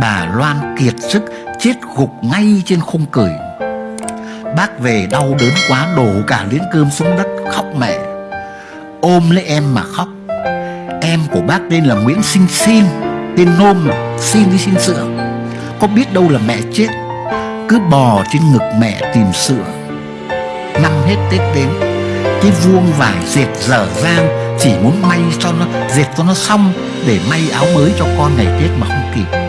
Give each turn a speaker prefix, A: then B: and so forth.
A: Bà Loan kiệt sức chết gục ngay trên khung cửi Bác về đau đớn quá, đổ cả liễn cơm xuống đất, khóc mẹ. Ôm lấy em mà khóc. Em của bác tên là Nguyễn Sinh Xin, Tên nôm Xin đi xin sữa. Có biết đâu là mẹ chết, Cứ bò trên ngực mẹ tìm sữa. Năm hết Tết đến, Cái vuông vải dệt dở dang, Chỉ muốn may cho nó, Dệt cho nó xong, Để may áo mới cho con ngày Tết mà không kịp.